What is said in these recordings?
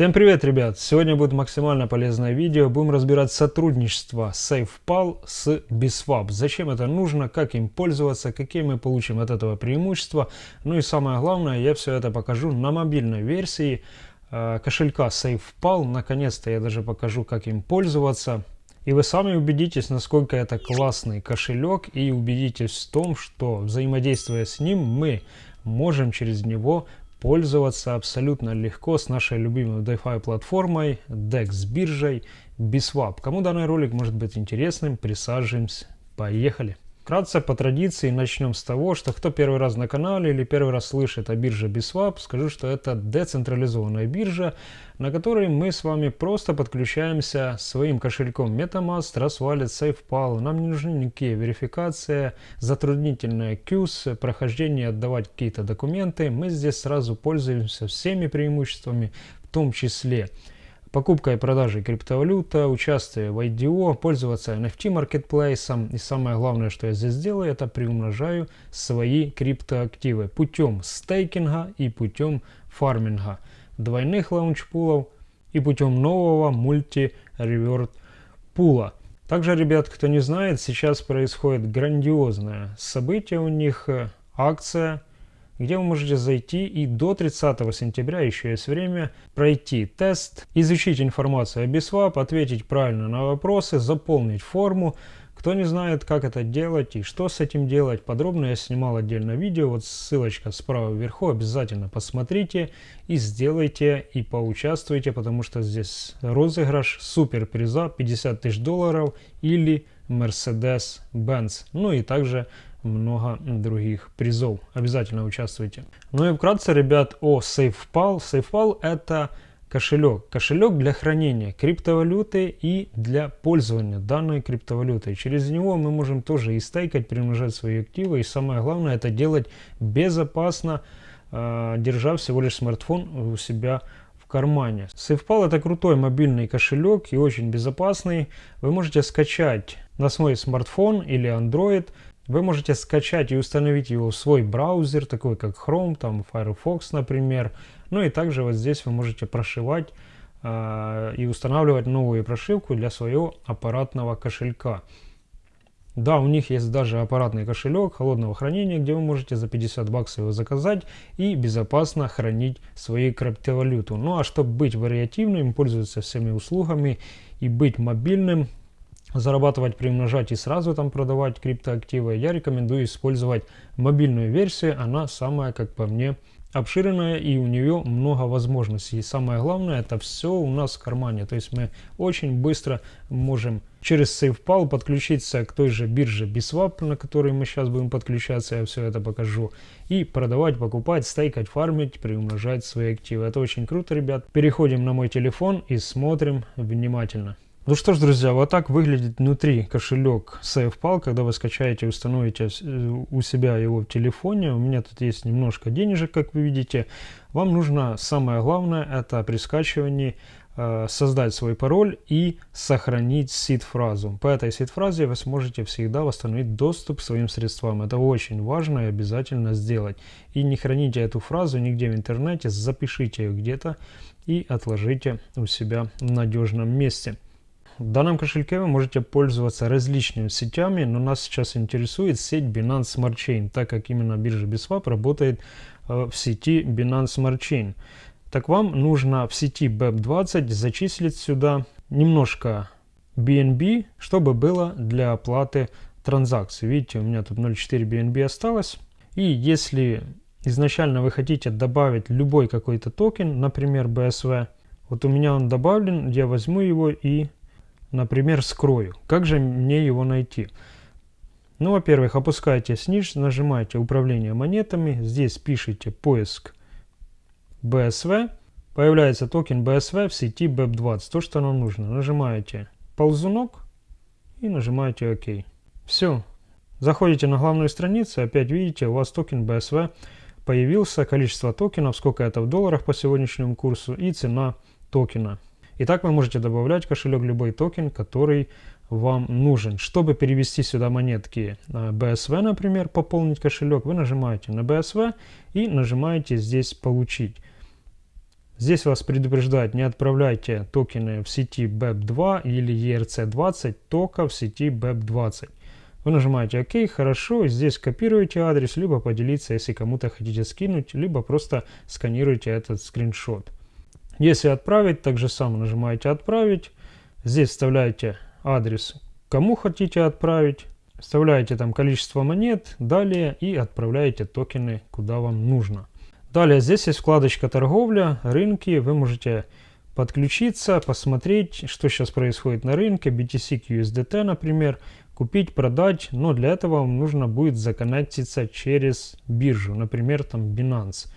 Всем привет, ребят! Сегодня будет максимально полезное видео. Будем разбирать сотрудничество SafePal с BISWAP. Зачем это нужно, как им пользоваться, какие мы получим от этого преимущества. Ну и самое главное, я все это покажу на мобильной версии э, кошелька SafePal. Наконец-то я даже покажу, как им пользоваться. И вы сами убедитесь, насколько это классный кошелек и убедитесь в том, что взаимодействуя с ним, мы можем через него пользоваться абсолютно легко с нашей любимой DeFi платформой, DEX биржей, BISWAP. Кому данный ролик может быть интересным, присаживаемся, поехали! Вкратце по традиции начнем с того, что кто первый раз на канале или первый раз слышит о бирже Biswap, скажу, что это децентрализованная биржа, на которой мы с вами просто подключаемся своим кошельком MetaMask, Trustwallet, SafePal. Нам не нужны никакие верификации, затруднительная QS, прохождение, отдавать какие-то документы. Мы здесь сразу пользуемся всеми преимуществами, в том числе покупка и продажа криптовалюта, участие в IDO, пользоваться NFT маркетплейсом. И самое главное, что я здесь делаю, это приумножаю свои криптоактивы путем стейкинга и путем фарминга, двойных лаунчпулов и путем нового мульти-реверт пула. Также, ребят, кто не знает, сейчас происходит грандиозное событие у них, э, акция где вы можете зайти и до 30 сентября еще есть время пройти тест, изучить информацию о BISWAP, ответить правильно на вопросы, заполнить форму. Кто не знает, как это делать и что с этим делать, подробно я снимал отдельно видео, вот ссылочка справа вверху, обязательно посмотрите и сделайте и поучаствуйте, потому что здесь розыгрыш супер приза 50 тысяч долларов или Mercedes-Benz. Ну и также много других призов. Обязательно участвуйте. Ну и вкратце, ребят, о SafePal. SafePal это кошелек. Кошелек для хранения криптовалюты и для пользования данной криптовалютой. Через него мы можем тоже и стейкать, примножать свои активы. И самое главное, это делать безопасно, э, держа всего лишь смартфон у себя кармане. SafePal это крутой мобильный кошелек и очень безопасный. Вы можете скачать на свой смартфон или Android вы можете скачать и установить его в свой браузер, такой как Chrome, там Firefox, например. Ну и также вот здесь вы можете прошивать э, и устанавливать новую прошивку для своего аппаратного кошелька. Да, у них есть даже аппаратный кошелек холодного хранения, где вы можете за 50 баксов его заказать и безопасно хранить свои криптовалюту. Ну а чтобы быть вариативным, пользоваться всеми услугами и быть мобильным, зарабатывать, приумножать и сразу там продавать криптоактивы, я рекомендую использовать мобильную версию. Она самая, как по мне, обширная и у нее много возможностей. И самое главное, это все у нас в кармане. То есть мы очень быстро можем через SafePal подключиться к той же бирже BISWAP, на которой мы сейчас будем подключаться, я все это покажу. И продавать, покупать, стейкать, фармить, приумножать свои активы. Это очень круто, ребят. Переходим на мой телефон и смотрим внимательно. Ну что ж, друзья, вот так выглядит внутри кошелек SafePal, когда вы скачаете и установите э, у себя его в телефоне. У меня тут есть немножко денежек, как вы видите. Вам нужно, самое главное, это при скачивании э, создать свой пароль и сохранить сид-фразу. По этой сид-фразе вы сможете всегда восстановить доступ к своим средствам. Это очень важно и обязательно сделать. И не храните эту фразу нигде в интернете, запишите ее где-то и отложите у себя в надежном месте. В данном кошельке вы можете пользоваться различными сетями, но нас сейчас интересует сеть Binance Smart Chain, так как именно биржа BISWAP работает э, в сети Binance Smart Chain. Так вам нужно в сети BEP20 зачислить сюда немножко BNB, чтобы было для оплаты транзакций. Видите, у меня тут 0.4 BNB осталось. И если изначально вы хотите добавить любой какой-то токен, например BSV, вот у меня он добавлен, я возьму его и например, скрою. Как же мне его найти? Ну, во-первых, опускаете ниже, нажимаете «Управление монетами», здесь пишите «Поиск BSV», появляется токен BSV в сети BEP20, то, что нам нужно. Нажимаете ползунок и нажимаете ОК. Все. Заходите на главную страницу, опять видите, у вас токен BSV появился, количество токенов, сколько это в долларах по сегодняшнему курсу и цена токена. Итак, вы можете добавлять кошелек любой токен, который вам нужен. Чтобы перевести сюда монетки BSV, например, пополнить кошелек, вы нажимаете на BSV и нажимаете здесь «Получить». Здесь вас предупреждают, не отправляйте токены в сети BEP2 или ERC20, только в сети BEP20. Вы нажимаете ОК, хорошо, здесь копируете адрес, либо поделиться, если кому-то хотите скинуть, либо просто сканируете этот скриншот. Если отправить, так же самое нажимаете «Отправить». Здесь вставляете адрес, кому хотите отправить. Вставляете там количество монет, далее и отправляете токены куда вам нужно. Далее здесь есть вкладочка торговля, рынки. Вы можете подключиться, посмотреть, что сейчас происходит на рынке. BTC к USDT, например. Купить, продать. Но для этого вам нужно будет законнектиться через биржу. Например, там Binance.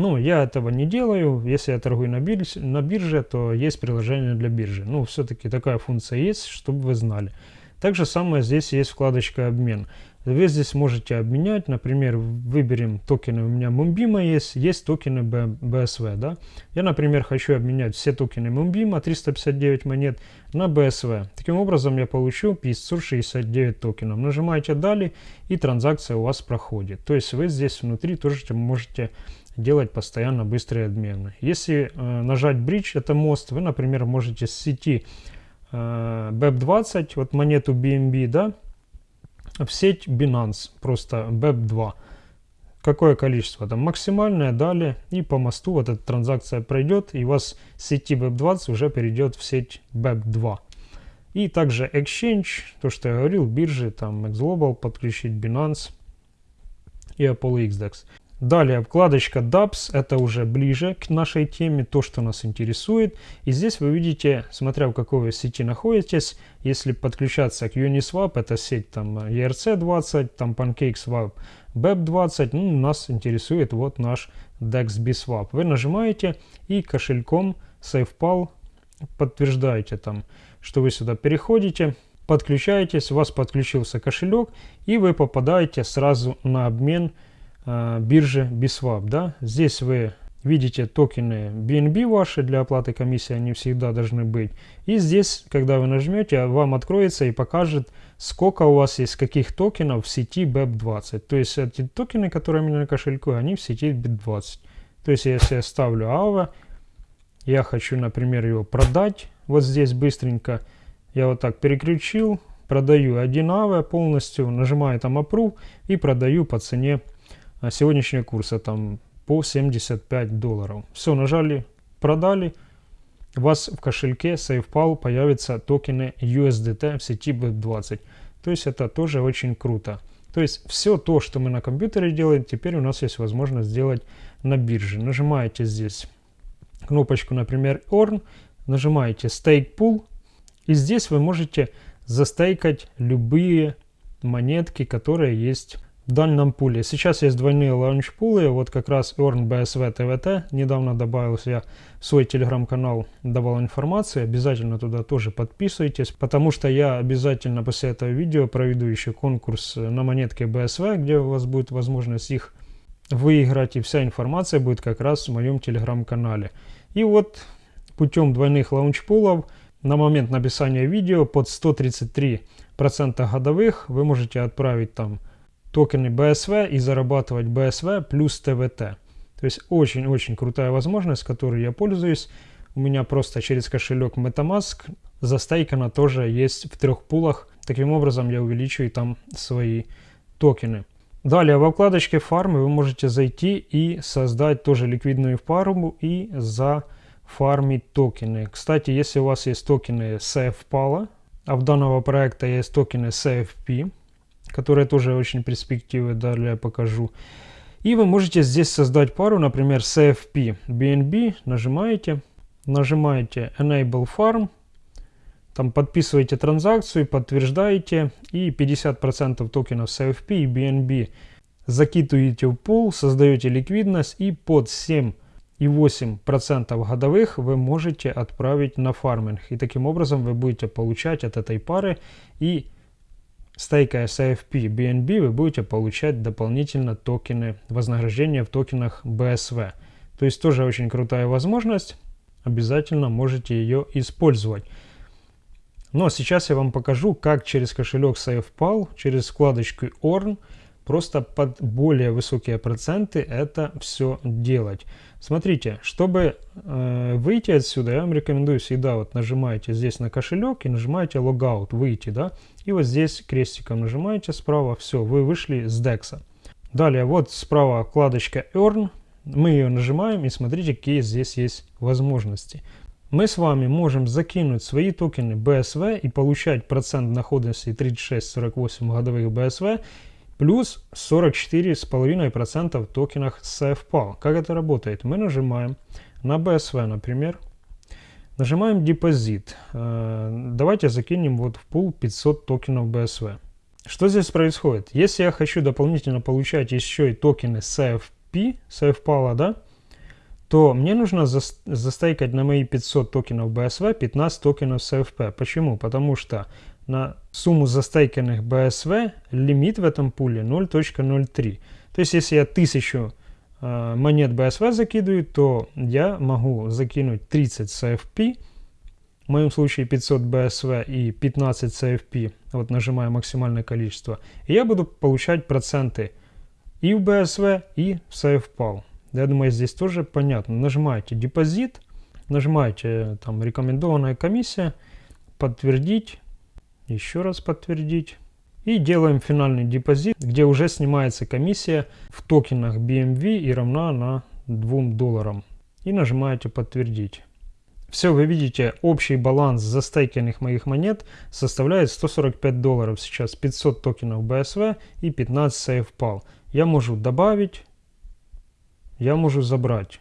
Ну, я этого не делаю. Если я торгую на бирже, на бирже то есть приложение для биржи. Ну, все-таки такая функция есть, чтобы вы знали. Так же самое здесь есть вкладочка «Обмен». Вы здесь можете обменять, например, выберем токены, у меня Мумбима есть, есть токены BSV, да. Я, например, хочу обменять все токены Мумбима, 359 монет, на BSV. Таким образом, я получу 569 токенов. Нажимаете «Далее» и транзакция у вас проходит. То есть вы здесь внутри тоже можете делать постоянно быстрые обмены. Если э, нажать Bridge, это мост, вы, например, можете с сети э, BEP20, вот монету BNB, да, в сеть Binance, просто BEP2. Какое количество? Там максимальное, далее, и по мосту вот эта транзакция пройдет, и у вас с сети BEP20 уже перейдет в сеть BEP2. И также Exchange, то, что я говорил, биржи, там XGlobal подключить, Binance и Apollo XDEX. Далее вкладочка DApps, это уже ближе к нашей теме, то, что нас интересует. И здесь вы видите, смотря в какой вы сети находитесь, если подключаться к Uniswap, это сеть там ERC20, там PancakeSwap, BEP20, ну, нас интересует вот наш DEX-BSwap. Вы нажимаете и кошельком SafePal подтверждаете там, что вы сюда переходите, подключаетесь, у вас подключился кошелек, и вы попадаете сразу на обмен э, биржи BISWAP. Да? Здесь вы видите токены BNB ваши для оплаты комиссии, они всегда должны быть. И здесь, когда вы нажмете, вам откроется и покажет, сколько у вас есть каких токенов в сети BEP20. То есть эти токены, которые у меня на кошельку, они в сети BEP20. То есть если я ставлю AVA, я хочу, например, его продать, вот здесь быстренько, я вот так переключил, продаю один AVA полностью, нажимаю там Approve и продаю по цене а сегодняшнего курса там по 75 долларов. Все, нажали, продали. У вас в кошельке SafePal появятся токены USDT в сети BEP20. То есть это тоже очень круто. То есть все то, что мы на компьютере делаем, теперь у нас есть возможность сделать на бирже. Нажимаете здесь кнопочку, например, Earn, нажимаете Stake Pool, и здесь вы можете застейкать любые монетки, которые есть в данном пуле. Сейчас есть двойные лаунч-пулы, вот как раз Earn BSV TVT, недавно добавился я в свой телеграм-канал, давал информацию, обязательно туда тоже подписывайтесь, потому что я обязательно после этого видео проведу еще конкурс на монетке BSV, где у вас будет возможность их выиграть, и вся информация будет как раз в моем телеграм-канале. И вот путем двойных лаунч-пулов на момент написания видео под 133% годовых вы можете отправить там токены BSV и зарабатывать BSV плюс TVT. То есть очень-очень крутая возможность, которой я пользуюсь. У меня просто через кошелек MetaMask застейкана тоже есть в трех пулах. Таким образом я увеличиваю там свои токены. Далее в вкладочке фармы вы можете зайти и создать тоже ликвидную фарму и зафармить токены. Кстати, если у вас есть токены SafePal, а в данного проекта есть токены SafeP, которые тоже очень перспективы, далее покажу. И вы можете здесь создать пару, например, CFP BNB, нажимаете, нажимаете Enable Farm, там подписываете транзакцию, подтверждаете, и 50% токенов CFP и BNB закидываете в пул, создаете ликвидность, и под 7,8% годовых вы можете отправить на фарминг. И таким образом вы будете получать от этой пары и стейкая SFP BNB, вы будете получать дополнительно токены, вознаграждения в токенах BSV. То есть тоже очень крутая возможность, обязательно можете ее использовать. Но сейчас я вам покажу, как через кошелек SafePal, через вкладочку Earn, просто под более высокие проценты это все делать. Смотрите, чтобы э, выйти отсюда, я вам рекомендую всегда вот нажимаете здесь на кошелек и нажимаете логаут, выйти, да, и вот здесь крестиком нажимаете справа, все, вы вышли с DEX. Далее вот справа вкладочка Earn, мы ее нажимаем и смотрите, какие здесь есть возможности. Мы с вами можем закинуть свои токены BSV и получать процент доходности 36-48 годовых BSV плюс 44,5% в токенах CFPAL. Как это работает? Мы нажимаем на BSV, например, нажимаем депозит. Э, давайте закинем вот в пул 500 токенов BSV. Что здесь происходит? Если я хочу дополнительно получать еще и токены CFP, CFPAL, да, то мне нужно за, застейкать на мои 500 токенов BSV 15 токенов CFP. Почему? Потому что на сумму застейканных BSV лимит в этом пуле 0.03. То есть, если я 1000 э, монет BSV закидываю, то я могу закинуть 30 CFP, в моем случае 500 BSV и 15 CFP, вот нажимаю максимальное количество, и я буду получать проценты и в BSV, и в CFPAL. Я думаю, здесь тоже понятно. Нажимаете депозит, нажимаете там рекомендованная комиссия, подтвердить, еще раз подтвердить. И делаем финальный депозит, где уже снимается комиссия в токенах BMV и равна на 2 долларам. И нажимаете подтвердить. Все, вы видите, общий баланс застейкенных моих монет составляет 145 долларов. Сейчас 500 токенов BSV и 15 SafePal. Я могу добавить, я могу забрать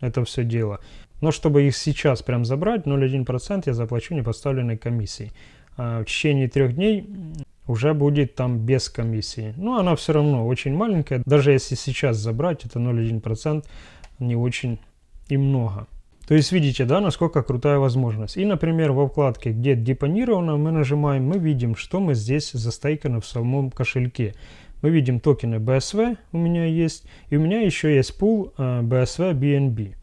это все дело. Но чтобы их сейчас прям забрать, 0,1% я заплачу непоставленной комиссией. А в течение трех дней уже будет там без комиссии. Но она все равно очень маленькая. Даже если сейчас забрать, это 0,1% не очень и много. То есть видите, да, насколько крутая возможность. И, например, во вкладке, где депонировано, мы нажимаем, мы видим, что мы здесь застейкано в самом кошельке мы видим токены BSV у меня есть, и у меня еще есть пул uh, BSV BNB.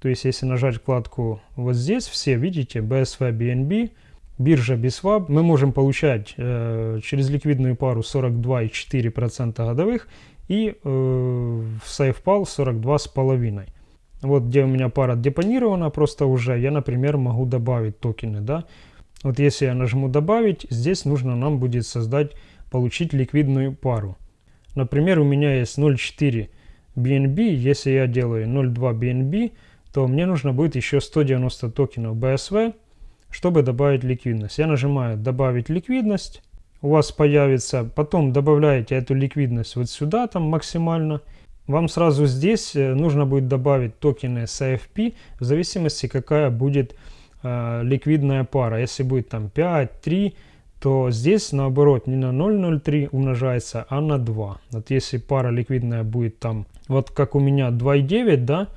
То есть, если нажать вкладку вот здесь, все видите BSV BNB, биржа BSWAP, мы можем получать э, через ликвидную пару 42,4% годовых и э, в SafePal 42,5%. Вот где у меня пара депонирована просто уже, я, например, могу добавить токены, да. Вот если я нажму добавить, здесь нужно нам будет создать получить ликвидную пару. Например, у меня есть 0.4 BNB, если я делаю 0.2 BNB, то мне нужно будет еще 190 токенов BSV, чтобы добавить ликвидность. Я нажимаю «Добавить ликвидность», у вас появится, потом добавляете эту ликвидность вот сюда, там максимально. Вам сразу здесь э, нужно будет добавить токены CFP, в зависимости какая будет э, ликвидная пара. Если будет там 5, 3, то здесь наоборот не на 0,03 умножается, а на 2. Вот если пара ликвидная будет там, вот как у меня 2,9, да,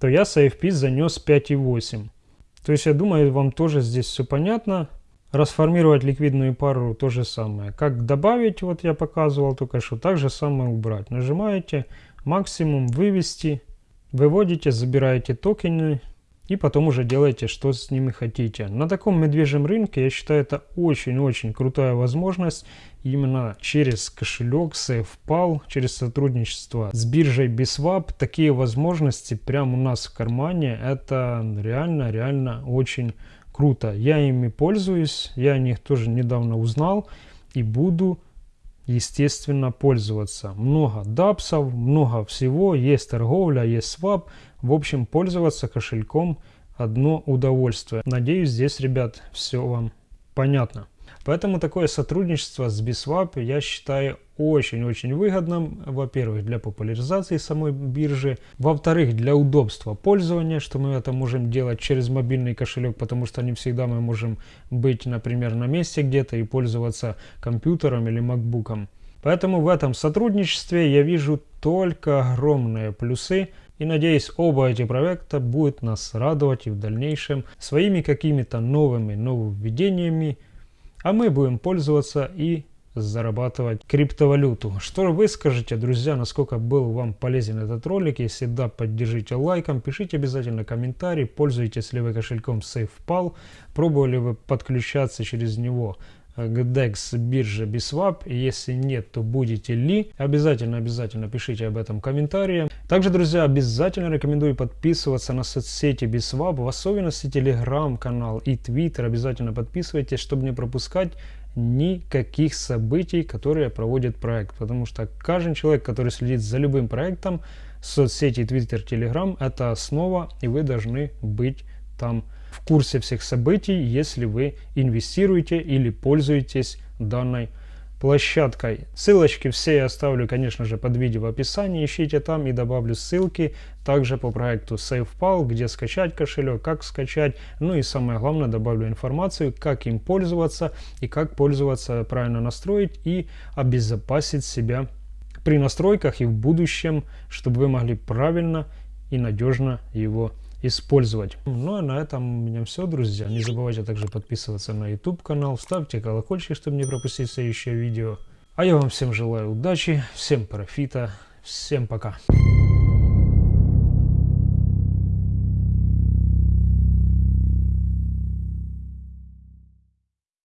то я с AFP занес 5,8. То есть я думаю, вам тоже здесь все понятно. Расформировать ликвидную пару то же самое. Как добавить, вот я показывал только что, так же самое убрать. Нажимаете максимум, вывести, выводите, забираете токены, и потом уже делайте, что с ними хотите. На таком медвежьем рынке, я считаю, это очень-очень крутая возможность именно через кошелек SafePal, через сотрудничество с биржей BSWAP. Такие возможности прямо у нас в кармане, это реально-реально очень круто. Я ими пользуюсь, я о них тоже недавно узнал и буду естественно, пользоваться. Много дапсов, много всего, есть торговля, есть свап. В общем, пользоваться кошельком одно удовольствие. Надеюсь, здесь, ребят, все вам понятно. Поэтому такое сотрудничество с BSWAP я считаю очень-очень выгодным. Во-первых, для популяризации самой биржи. Во-вторых, для удобства пользования, что мы это можем делать через мобильный кошелек, потому что не всегда мы можем быть, например, на месте где-то и пользоваться компьютером или макбуком. Поэтому в этом сотрудничестве я вижу только огромные плюсы. И надеюсь, оба эти проекта будут нас радовать и в дальнейшем своими какими-то новыми нововведениями, а мы будем пользоваться и зарабатывать криптовалюту. Что вы скажете, друзья, насколько был вам полезен этот ролик? Если да, поддержите лайком, пишите обязательно комментарий, пользуетесь ли вы кошельком SafePal, пробовали вы подключаться через него к DEX бирже Biswap? Если нет, то будете ли? Обязательно, обязательно пишите об этом комментарии. Также, друзья, обязательно рекомендую подписываться на соцсети Biswap, в особенности телеграм-канал и твиттер. Обязательно подписывайтесь, чтобы не пропускать никаких событий, которые проводит проект. Потому что каждый человек, который следит за любым проектом, соцсети, Twitter, Telegram – это основа, и вы должны быть там в курсе всех событий, если вы инвестируете или пользуетесь данной площадкой. Ссылочки все я оставлю, конечно же, под видео в описании. Ищите там и добавлю ссылки также по проекту SafePal, где скачать кошелек, как скачать. Ну и самое главное, добавлю информацию, как им пользоваться и как пользоваться, правильно настроить и обезопасить себя при настройках и в будущем, чтобы вы могли правильно и надежно его использовать. Ну а на этом у меня все, друзья. Не забывайте также подписываться на YouTube канал, ставьте колокольчик, чтобы не пропустить следующее видео. А я вам всем желаю удачи, всем профита, всем пока.